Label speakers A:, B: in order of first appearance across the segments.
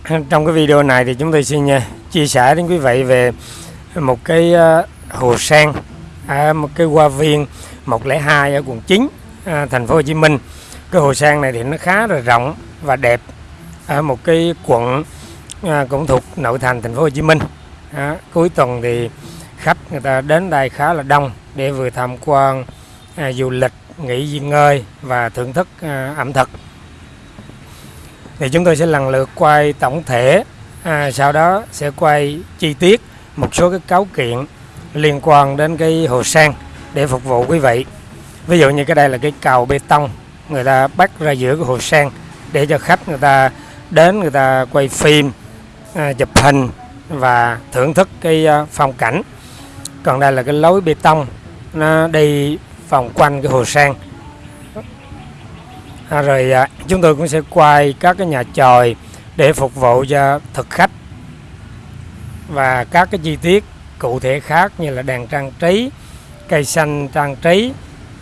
A: Trong cái video này thì chúng tôi xin à, chia sẻ đến quý vị về một cái à, hồ sen ở một cái hoa viên 102 ở quận 9 à, thành phố Hồ Chí Minh. Cái hồ sen này thì nó khá là rộng và đẹp ở một cái quận à, cũng thuộc nội thành thành phố Hồ Chí Minh. À, cuối tuần thì khách người ta đến đây khá là đông để vừa tham quan à, du lịch, nghỉ ngơi và thưởng thức à, ẩm thực thì chúng tôi sẽ lần lượt quay tổng thể. À, sau đó sẽ quay chi tiết một số cái cáo kiện liên quan đến cái hồ sen để phục vụ quý vị. Ví dụ như cái đây là cái cầu bê tông. Người ta bắt ra giữa cái hồ sen để cho khách người ta đến người ta quay phim à, chụp hình và thưởng thức cái à, phong cảnh. Còn đây là cái lối bê tông. Nó đi vòng quanh cái hồ sen à, rồi à, chúng tôi cũng sẽ quay các cái nhà chòi để phục vụ cho thực khách và các cái chi tiết cụ thể khác như là đèn trang trí cây xanh trang trí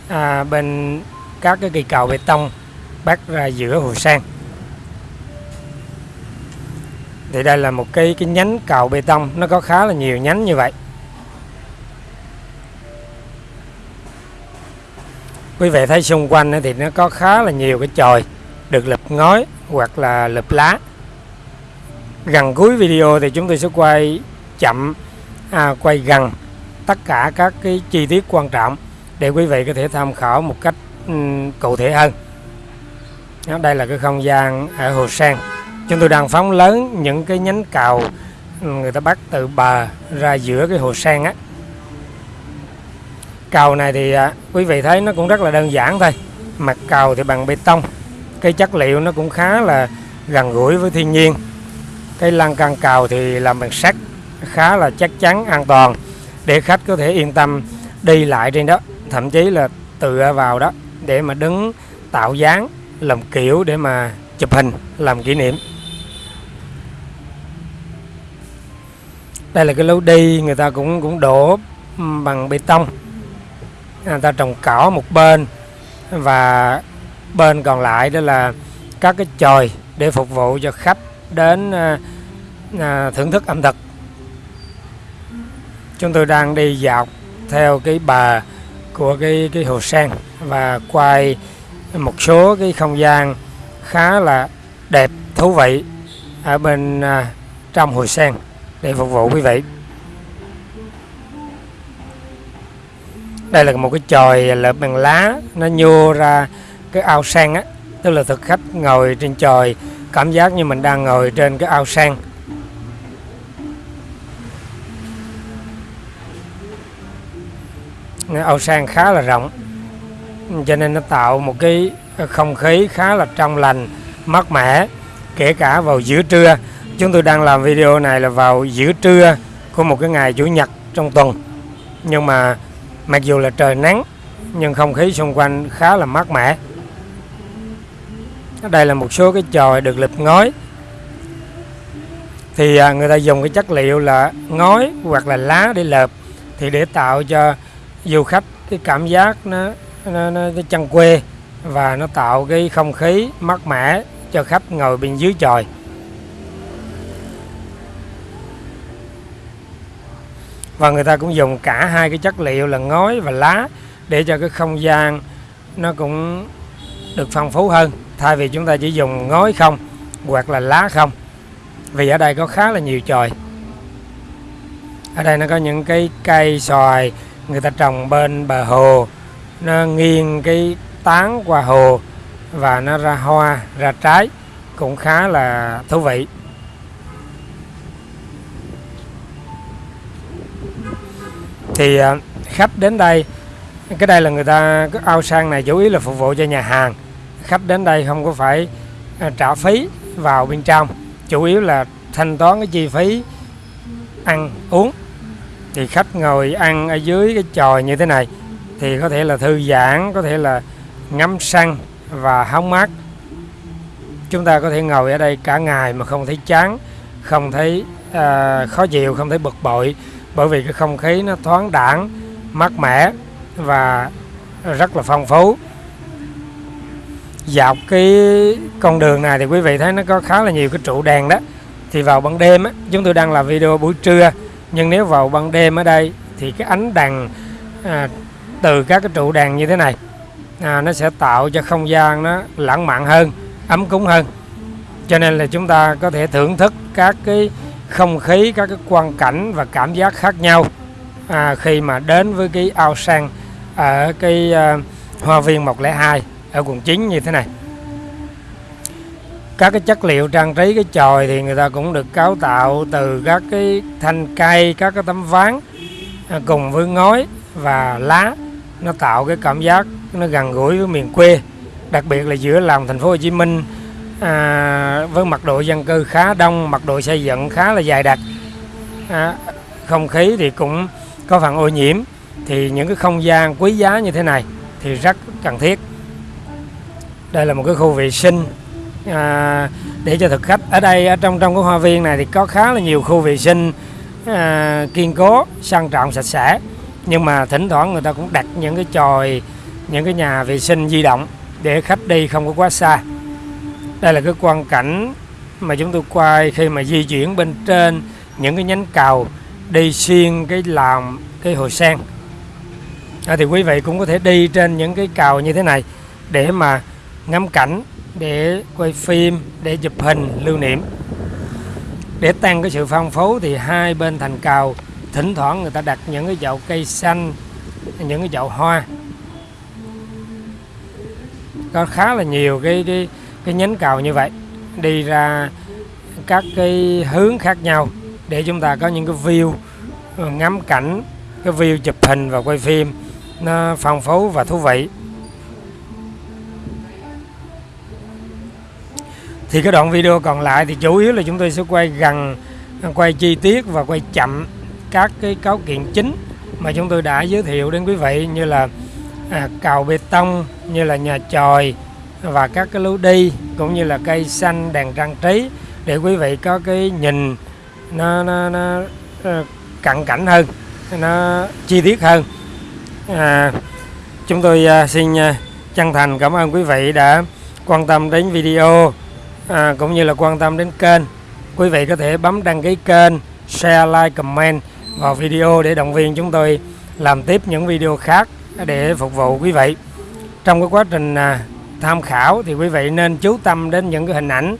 A: à, bên các cái cây cầu bê tông bắt ra giữa hồ sen thì đây là một cái cái nhánh cầu bê tông nó có khá là nhiều nhánh như vậy. Quý vị thấy xung quanh thì nó có khá là nhiều cái chòi được lợp ngói hoặc là lợp lá. Gần cuối video thì chúng tôi sẽ quay chậm à, quay gần tất cả các cái chi tiết quan trọng để quý vị có thể tham khảo một cách um, cụ thể hơn. Đó, đây là cái không gian ở hồ sen. Chúng tôi đang phóng lớn những cái nhánh cầu người ta bắt từ bờ ra giữa cái hồ sen á cầu này thì à, quý vị thấy nó cũng rất là đơn giản thôi. Mặt cầu thì bằng bê tông. Cái chất liệu nó cũng khá là gần gũi với thiên nhiên. Cái lan can cầu thì làm bằng sắt khá là chắc chắn an toàn. Để khách có thể yên tâm đi lại trên đó thậm chí là tựa vào đó để mà đứng tạo dáng làm kiểu để mà chụp hình làm kỷ niệm. Đây là cái lối đi người ta cũng cũng đổ bằng bê tông. À, người ta trồng cỏ một bên và bên còn lại đó là các cái chòi để phục vụ cho khách đến à, à, thưởng thức ẩm thực. Chúng tôi đang đi dọc theo cái bờ của cái cái hồ sen và quay một số cái không gian khá là đẹp thú vị ở bên à, trong hồ sen để phục vụ quý vị. Đây là một cái chòi lợp bằng lá, nó nhô ra cái ao sen á, tức là thực khách ngồi trên chòi, cảm giác như mình đang ngồi trên cái ao sen. Ao sen khá là rộng, cho nên nó tạo một cái không khí khá là trong lành, mát mẻ, kể cả vào giữa trưa. Chúng tôi đang làm video này là vào giữa trưa của một cái ngày chủ nhật trong tuần. Nhưng mà mặc dù là trời nắng nhưng không khí xung quanh khá là mát mẻ. Đây là một số cái chòi được lợp ngói. Thì à, người ta dùng cái chất liệu là ngói hoặc là lá để lợp thì để tạo cho du khách cái cảm giác nó nó, nó, cái chân quê và nó tạo cái không khí mát mẻ cho khách ngồi bên dưới chòi. Và người ta cũng dùng cả hai cái chất liệu là ngói và lá để cho cái không gian nó cũng được phong phú hơn. Thay vì chúng ta chỉ dùng ngói không, hoặc là lá không. Vì ở đây có khá là nhiều chòi. Ở đây nó có những cái cây xoài, người ta trồng bên bờ hồ. Nó nghiêng cái tán qua hồ và nó ra hoa, ra trái. Cũng khá là thú vị. Thì à, khách đến đây cái đây là người ta cái ao sang này chủ yếu là phục vụ cho nhà hàng. Khách đến đây không có phải à, trả phí vào bên trong chủ yếu là thanh toán cái chi phí ăn uống. Thì khách ngồi ăn ở dưới cái chòi như thế này thì có thể là thư giãn có thể là ngắm săn và hóng mát. Chúng ta có thể ngồi ở đây cả ngày mà không thấy chán không thấy uh, khó chịu không thấy bực bội bởi vì cái không khí nó thoáng đẳng mát mẻ và rất là phong phú. Dọc cái con đường này thì quý vị thấy nó có khá là nhiều cái trụ đèn đó. Thì vào ban đêm á, chúng tôi đang làm video buổi trưa nhưng nếu vào ban đêm ở đây thì cái ánh đèn à, từ các cái trụ đèn như thế này à, nó sẽ tạo cho không gian nó lãng mạn hơn ấm cúng hơn. Cho nên là chúng ta có thể thưởng thức các cái không khí các cái quan cảnh và cảm giác khác nhau. À, khi mà đến với cái ao sen ở cái à, hoa viên 102 ở quận 9 như thế này. Các cái chất liệu trang trí cái chòi thì người ta cũng được cấu tạo từ các cái thanh cây các cái tấm ván à, cùng với ngói và lá. Nó tạo cái cảm giác nó gần gũi với miền quê đặc biệt là giữa lòng thành phố Hồ Chí Minh à, với mật độ dân cư khá đông mật độ xây dựng khá là dài đặc. À, không khí thì cũng có phần ô nhiễm. Thì những cái không gian quý giá như thế này thì rất cần thiết. Đây là một cái khu vệ sinh. À, để cho thực khách ở đây ở trong trong cái hoa viên này thì có khá là nhiều khu vệ sinh à, kiên cố sang trọng sạch sẽ. Nhưng mà thỉnh thoảng người ta cũng đặt những cái chòi những cái nhà vệ sinh di động để khách đi không có quá xa đây là cái quan cảnh mà chúng tôi quay khi mà di chuyển bên trên những cái nhánh cầu đi xuyên cái làm cái hồ sen. À, thì quý vị cũng có thể đi trên những cái cầu như thế này để mà ngắm cảnh để quay phim để chụp hình lưu niệm. Để tăng cái sự phong phú thì hai bên thành cầu thỉnh thoảng người ta đặt những cái chậu cây xanh những cái chậu hoa. Có khá là nhiều cái cái cái nhánh cầu như vậy đi ra các cái hướng khác nhau để chúng ta có những cái view ờ, ngắm cảnh cái view chụp hình và quay phim nó phong phú và thú vị. Thì cái đoạn video còn lại thì chủ yếu là chúng tôi sẽ quay gần quay chi tiết và quay chậm các cái cấu kiện chính mà chúng tôi đã giới thiệu đến quý vị như là à, cầu bê tông như là nhà chòi và các cái lối đi cũng như là cây xanh đèn trang trí để quý vị có cái nhìn nó, nó, nó, ờ, cận cảnh hơn nó chi tiết hơn. À, chúng tôi à, xin à, chân thành cảm ơn quý vị đã quan tâm đến video à, cũng như là quan tâm đến kênh. Quý vị có thể bấm đăng ký kênh share like comment vào video để động viên chúng tôi làm tiếp những video khác để phục vụ quý vị. Trong cái quá trình à, tham khảo thì quý vị nên chú tâm đến những cái hình ảnh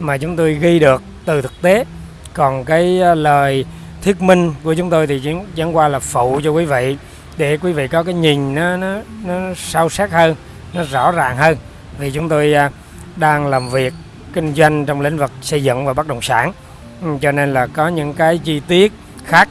A: mà chúng tôi ghi được từ thực tế. Còn cái ờ, lời thuyết minh của chúng tôi thì chỉ chẳng qua là phụ cho quý vị để quý vị có cái nhìn nó nó, nó sâu sắc hơn nó rõ ràng hơn. Vì chúng tôi ờ, đang làm việc kinh doanh trong lĩnh vực xây dựng và bất động sản. Ừ, cho nên là có những cái chi tiết khác